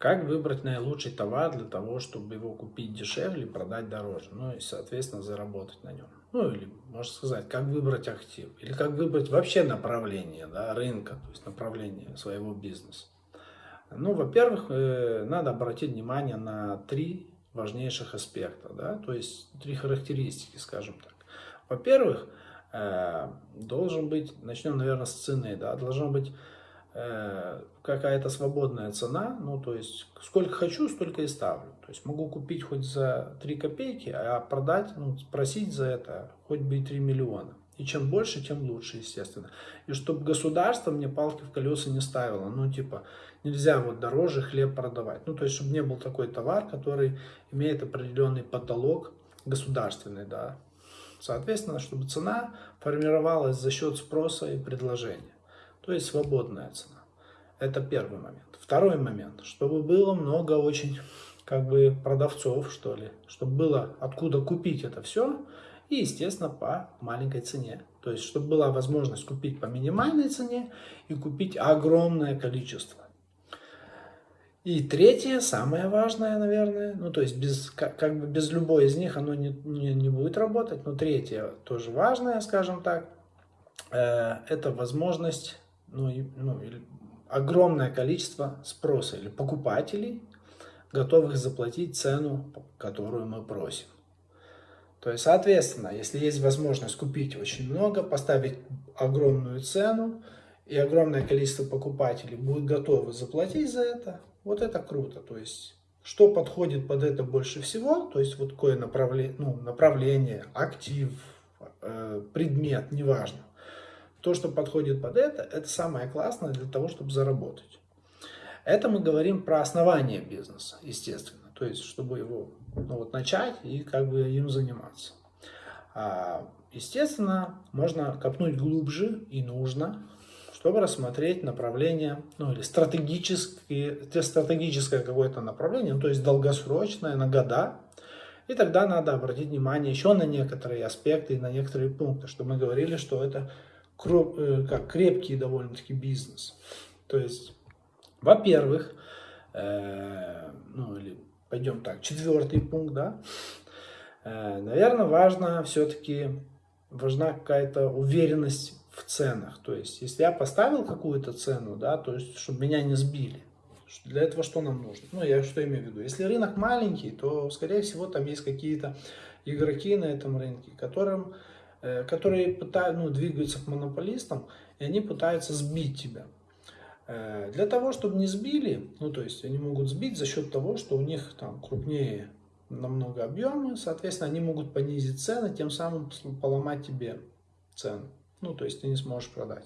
Как выбрать наилучший товар для того, чтобы его купить дешевле, продать дороже, ну и, соответственно, заработать на нем. Ну или, можно сказать, как выбрать актив, или как выбрать вообще направление да, рынка, то есть направление своего бизнеса. Ну, во-первых, э, надо обратить внимание на три важнейших аспекта, да, то есть три характеристики, скажем так. Во-первых, э, должен быть, начнем, наверное, с цены, да, должна быть какая-то свободная цена, ну то есть сколько хочу, столько и ставлю. То есть могу купить хоть за 3 копейки, а продать, ну, просить за это хоть бы и 3 миллиона. И чем больше, тем лучше, естественно. И чтобы государство мне палки в колеса не ставило. Ну, типа, нельзя вот дороже хлеб продавать. Ну, то есть, чтобы не был такой товар, который имеет определенный потолок государственный, да. Соответственно, чтобы цена формировалась за счет спроса и предложения то есть свободная цена. Это первый момент. Второй момент, чтобы было много очень как бы продавцов, что ли, чтобы было откуда купить это все, и, естественно, по маленькой цене. То есть, чтобы была возможность купить по минимальной цене и купить огромное количество. И третье, самое важное, наверное, ну то есть без, как, как бы без любой из них оно не, не, не будет работать, но третье тоже важное, скажем так, э, это возможность ну, ну, огромное количество спроса или покупателей, готовых заплатить цену, которую мы просим. То есть, соответственно, если есть возможность купить очень много, поставить огромную цену, и огромное количество покупателей будет готовы заплатить за это, вот это круто. То есть, что подходит под это больше всего, то есть, вот такое направление, ну, направление актив, э, предмет, неважно. То, что подходит под это, это самое классное для того, чтобы заработать. Это мы говорим про основание бизнеса, естественно. То есть, чтобы его ну, вот, начать и как бы им заниматься. А, естественно, можно копнуть глубже и нужно, чтобы рассмотреть направление, ну или стратегические, стратегическое какое-то направление, ну, то есть долгосрочное, на года. И тогда надо обратить внимание еще на некоторые аспекты и на некоторые пункты, что мы говорили, что это как крепкий довольно-таки бизнес. То есть, во-первых, э, ну или пойдем так, четвертый пункт, да, э, наверное, важно все-таки, важна какая-то уверенность в ценах. То есть, если я поставил какую-то цену, да, то есть, чтобы меня не сбили. Для этого что нам нужно? Ну, я что имею в виду? Если рынок маленький, то, скорее всего, там есть какие-то игроки на этом рынке, которым Э, которые пытаются, ну, двигаются к монополистам, и они пытаются сбить тебя. Э, для того, чтобы не сбили, ну, то есть они могут сбить за счет того, что у них там крупнее намного объемы, соответственно, они могут понизить цены, тем самым поломать тебе цену. Ну, то есть ты не сможешь продать.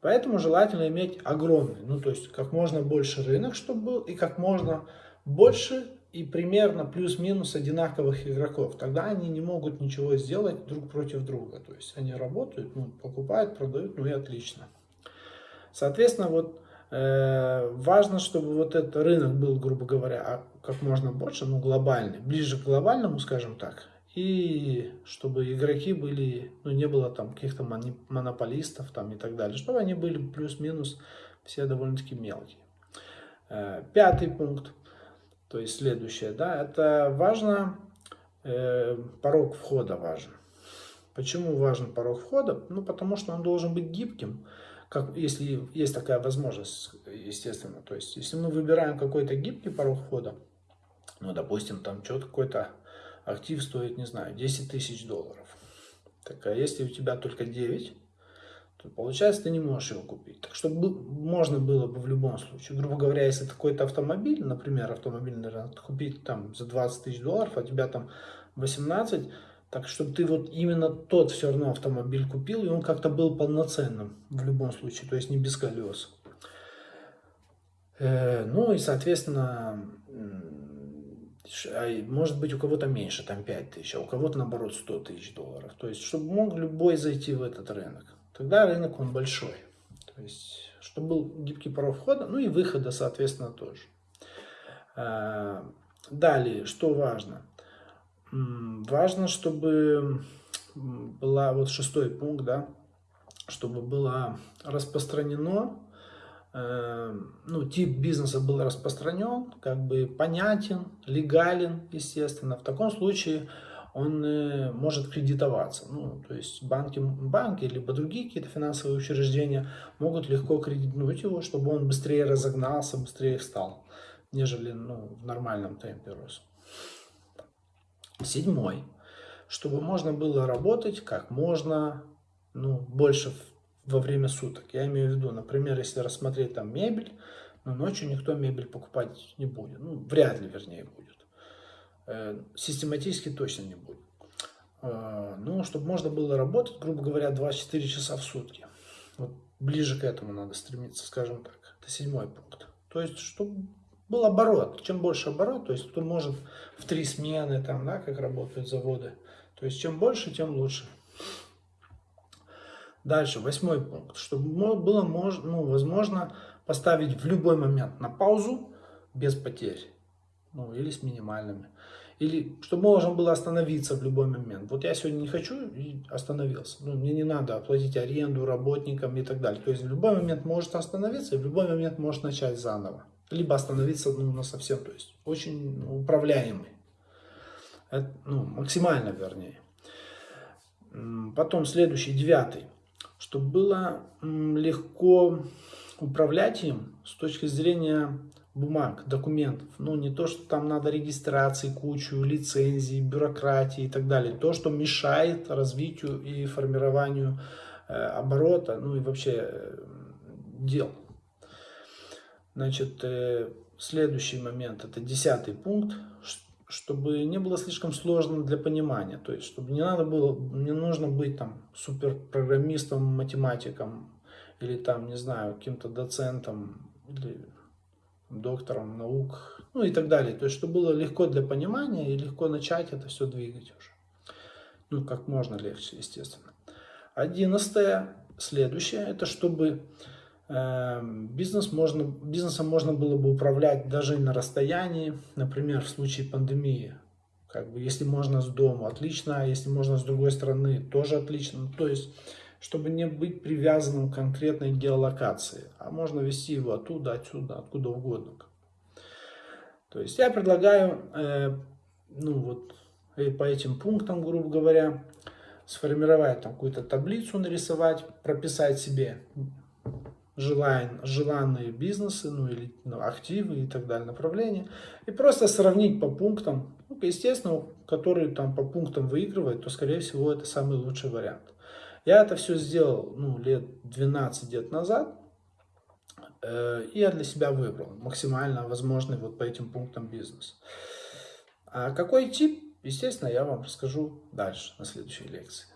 Поэтому желательно иметь огромный, ну, то есть как можно больше рынок, чтобы был, и как можно больше и примерно плюс-минус одинаковых игроков. Тогда они не могут ничего сделать друг против друга. То есть они работают, ну, покупают, продают, ну и отлично. Соответственно, вот э, важно, чтобы вот этот рынок был, грубо говоря, а как можно больше, ну глобальный, ближе к глобальному, скажем так. И чтобы игроки были, ну не было там каких-то монополистов там и так далее. Чтобы они были плюс-минус все довольно-таки мелкие. Э, пятый пункт то есть следующее, да, это важно, э, порог входа важен. Почему важен порог входа? Ну, потому что он должен быть гибким, как, если есть такая возможность, естественно. То есть, если мы выбираем какой-то гибкий порог входа, ну, допустим, там что-то какой-то актив стоит, не знаю, 10 тысяч долларов. Так, а если у тебя только 9, то получается ты не можешь его купить. Так что можно было бы в любом случае, грубо говоря, если какой-то автомобиль, например, автомобильный рынок, купить там за 20 тысяч долларов, а тебя там 18, так чтобы ты вот именно тот все равно автомобиль купил, и он как-то был полноценным в любом случае, то есть не без колес. Э, ну и, соответственно, а может быть у кого-то меньше, там 5 тысяч, а у кого-то наоборот 100 тысяч долларов. То есть, чтобы мог любой зайти в этот рынок тогда рынок он большой. То есть, чтобы был гибкий порог входа, ну и выхода, соответственно, тоже. А, далее, что важно? Важно, чтобы была, вот шестой пункт, да, чтобы было распространено э, ну, тип бизнеса был распространен, как бы понятен, легален, естественно, в таком случае он э, может кредитоваться. Ну, то есть банки, банки либо другие какие-то финансовые учреждения могут легко кредитнуть его, чтобы он быстрее разогнался, быстрее встал, нежели ну, в нормальном темпе рос. Седьмой. Чтобы можно было работать как можно ну, больше во время суток. Я имею в виду, например, если рассмотреть там мебель, но ночью никто мебель покупать не будет. Ну, вряд ли, вернее, будет. Э, систематически точно не будет. Э, ну, чтобы можно было работать, грубо говоря, 24 часа в сутки. Вот ближе к этому надо стремиться, скажем так. Это седьмой пункт. То есть, чтобы был оборот. Чем больше оборот, то есть кто может в три смены, там, да, как работают заводы. То есть чем больше, тем лучше. Дальше, восьмой пункт. Чтобы было ну, возможно поставить в любой момент на паузу без потерь. Ну, или с минимальными. Или чтобы можно было остановиться в любой момент. Вот я сегодня не хочу и остановился. Ну, мне не надо оплатить аренду работникам и так далее. То есть в любой момент может остановиться и в любой момент может начать заново. Либо остановиться ну, на совсем. То есть очень управляемый. Это, ну, максимально вернее. Потом следующий, девятый чтобы было легко управлять им с точки зрения бумаг, документов. Ну, не то, что там надо регистрации, кучу, лицензий, бюрократии и так далее. То, что мешает развитию и формированию э, оборота, ну и вообще э, дел. Значит, э, следующий момент, это десятый пункт, чтобы не было слишком сложно для понимания. То есть, чтобы не надо было, не нужно быть там суперпрограммистом, математиком или там, не знаю, каким-то доцентом или доктором наук, ну и так далее. То есть, чтобы было легко для понимания и легко начать это все двигать уже. Ну, как можно легче, естественно. Одиннадцатое, следующее, это чтобы Эм, бизнес можно, бизнесом можно было бы управлять даже на расстоянии, например, в случае пандемии. Как бы, если можно с дома, отлично, а если можно с другой стороны, тоже отлично. То есть, чтобы не быть привязанным к конкретной геолокации, а можно вести его оттуда, отсюда, откуда угодно. То есть, я предлагаю, э, ну вот, э, по этим пунктам, грубо говоря, сформировать там какую-то таблицу, нарисовать, прописать себе желаем, желанные бизнесы, ну или ну, активы и так далее, направления, и просто сравнить по пунктам, ну, естественно, который там по пунктам выигрывает, то, скорее всего, это самый лучший вариант. Я это все сделал, ну, лет 12 лет назад, э, и я для себя выбрал максимально возможный вот по этим пунктам бизнес. А какой тип, естественно, я вам расскажу дальше, на следующей лекции.